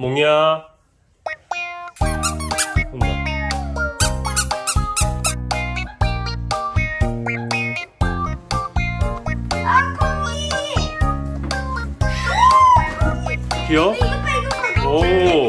몽이야. 아 콩이 귀여워? 이거 봐 이거 봐 오.